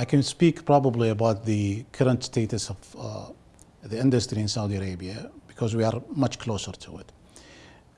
I can speak probably about the current status of uh, the industry in Saudi Arabia because we are much closer to it.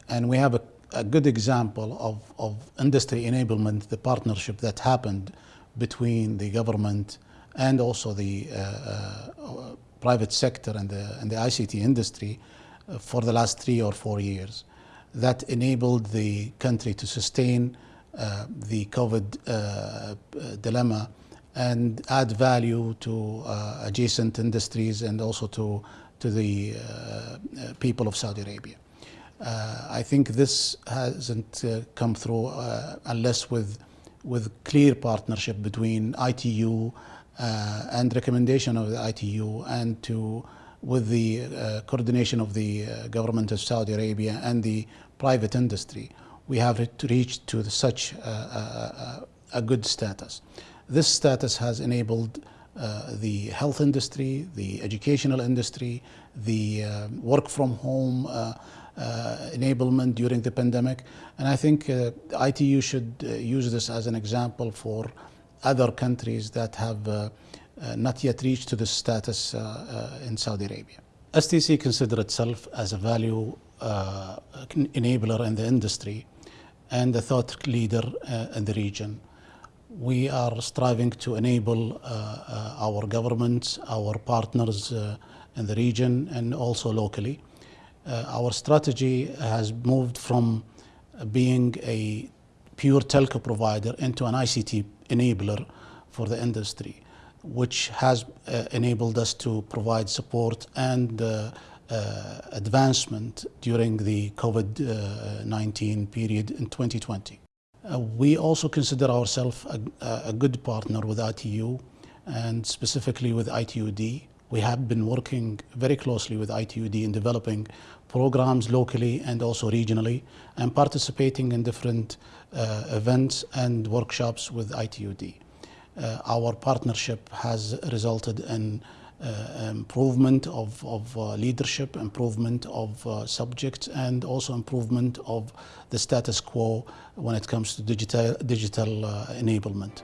And we have a, a good example of, of industry enablement, the partnership that happened between the government and also the uh, uh, private sector and the, and the ICT industry uh, for the last three or four years that enabled the country to sustain uh, the COVID uh, dilemma and add value to uh, adjacent industries and also to, to the people of Saudi Arabia. Uh, I think this hasn't uh, come through uh, unless with with clear partnership between ITU and recommendation of the ITU and to with the uh, coordination of the uh, government of Saudi Arabia and the private industry, we have reached to such a, a good status. This status has enabled uh, the health industry, the educational industry, the uh, work from home uh, uh enablement during the pandemic. And I think ITU should use this as an example for other countries that have uh, not yet reached to this status uh, uh, in Saudi Arabia. STC considers itself as a value enabler in the industry and a thought leader in the region. We are striving to enable our governments, our partners in the region and also locally. Uh, our strategy has moved from being a pure telco provider into an ICT enabler for the industry which has uh, enabled us to provide support and uh, uh, advancement during the COVID-19 period in 2020. Uh, we also consider ourselves a, a, good partner with ITU and specifically with ITUD. We have been working very closely with ITUD in developing programs locally and also regionally and participating in different uh, events and workshops with ITUD. Uh, our partnership has resulted in uh, improvement of, of uh, leadership, improvement of uh, subjects, and also improvement of the status quo when it comes to digital, digital uh, enablement.